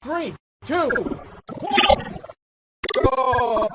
Three, two, one, go!